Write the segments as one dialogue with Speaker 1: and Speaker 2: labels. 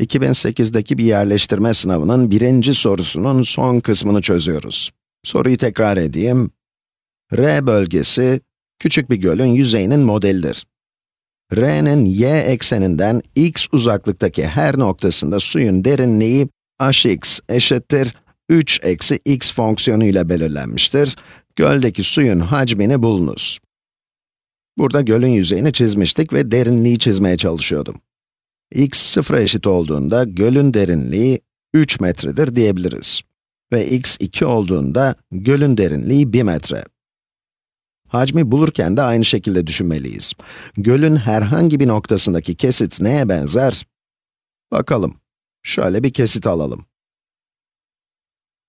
Speaker 1: 2008'deki bir yerleştirme sınavının birinci sorusunun son kısmını çözüyoruz. Soruyu tekrar edeyim. R bölgesi, küçük bir gölün yüzeyinin modelidir. R'nin y ekseninden x uzaklıktaki her noktasında suyun derinliği hx eşittir 3 eksi x fonksiyonu ile belirlenmiştir. Göldeki suyun hacmini bulunuz. Burada gölün yüzeyini çizmiştik ve derinliği çizmeye çalışıyordum. X sıfıra eşit olduğunda gölün derinliği 3 metredir diyebiliriz. Ve x 2 olduğunda gölün derinliği 1 metre. Hacmi bulurken de aynı şekilde düşünmeliyiz. Gölün herhangi bir noktasındaki kesit neye benzer? Bakalım. Şöyle bir kesit alalım.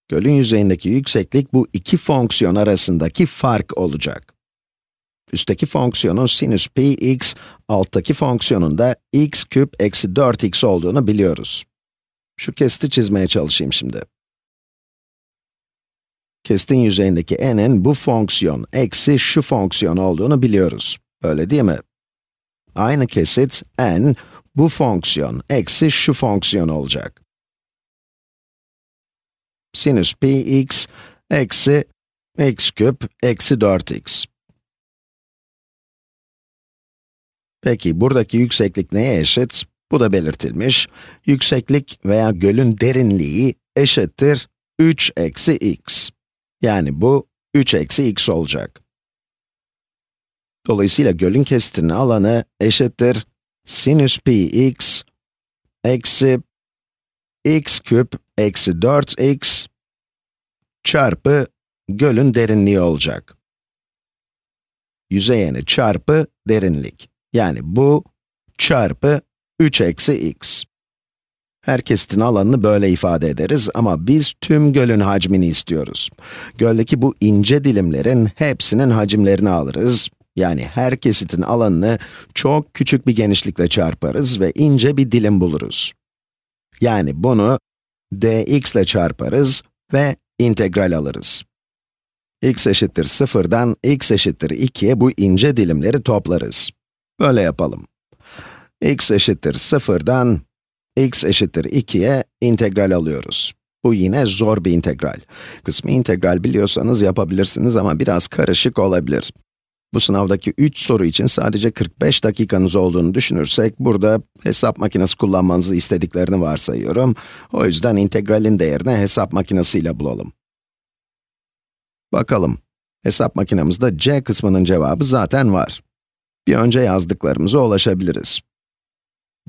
Speaker 1: Gölün yüzeyindeki yükseklik bu iki fonksiyon arasındaki fark olacak. Üstteki fonksiyonun sinüs pi x, alttaki fonksiyonun da x küp eksi 4x olduğunu biliyoruz. Şu kesiti çizmeye çalışayım şimdi. Kesitin yüzeyindeki n'in bu fonksiyon eksi şu fonksiyon olduğunu biliyoruz. Öyle değil mi? Aynı kesit n, bu fonksiyon eksi şu fonksiyon olacak. Sinüs pi x eksi x küp eksi 4x. Peki, buradaki yükseklik neye eşit? Bu da belirtilmiş. Yükseklik veya gölün derinliği eşittir 3 eksi x. Yani bu 3 eksi x olacak. Dolayısıyla gölün kesitinin alanı eşittir sinüs pi x eksi x küp eksi 4x çarpı gölün derinliği olacak. Yüzey eni çarpı derinlik. Yani bu çarpı 3 eksi x. Her kesitin alanını böyle ifade ederiz ama biz tüm gölün hacmini istiyoruz. Göldeki bu ince dilimlerin hepsinin hacimlerini alırız. Yani her kesitin alanını çok küçük bir genişlikle çarparız ve ince bir dilim buluruz. Yani bunu dx ile çarparız ve integral alırız. x eşittir 0'dan x eşittir 2'ye bu ince dilimleri toplarız. Böyle yapalım. x eşittir 0'dan x eşittir 2'ye integral alıyoruz. Bu yine zor bir integral. Kısmi integral biliyorsanız yapabilirsiniz ama biraz karışık olabilir. Bu sınavdaki 3 soru için sadece 45 dakikanız olduğunu düşünürsek, burada hesap makinesi kullanmanızı istediklerini varsayıyorum. O yüzden integralin değerini hesap makinesiyle bulalım. Bakalım. Hesap makinemizde c kısmının cevabı zaten var. Bir önce yazdıklarımıza ulaşabiliriz.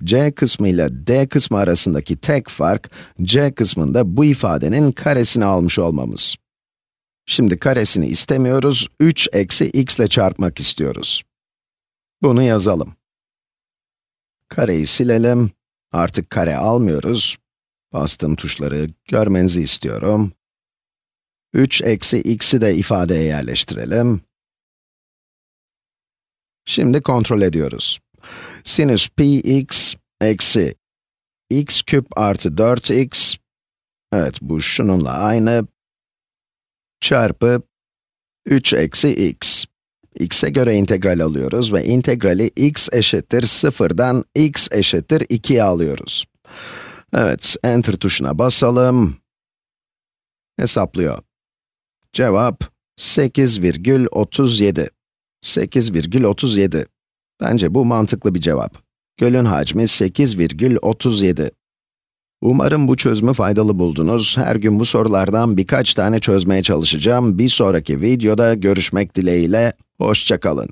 Speaker 1: c kısmı ile d kısmı arasındaki tek fark, c kısmında bu ifadenin karesini almış olmamız. Şimdi karesini istemiyoruz, 3 eksi x ile çarpmak istiyoruz. Bunu yazalım. Kareyi silelim. Artık kare almıyoruz. Bastığım tuşları görmenizi istiyorum. 3 eksi x'i de ifadeye yerleştirelim. Şimdi kontrol ediyoruz. Sinüs pi x eksi x küp artı 4x, evet bu şununla aynı, çarpı 3 eksi x. x'e göre integral alıyoruz ve integrali x eşittir 0'dan x eşittir 2'ye alıyoruz. Evet, enter tuşuna basalım. Hesaplıyor. Cevap 8,37. 8,37. Bence bu mantıklı bir cevap. Gölün hacmi 8,37. Umarım bu çözümü faydalı buldunuz. Her gün bu sorulardan birkaç tane çözmeye çalışacağım. Bir sonraki videoda görüşmek dileğiyle, hoşçakalın.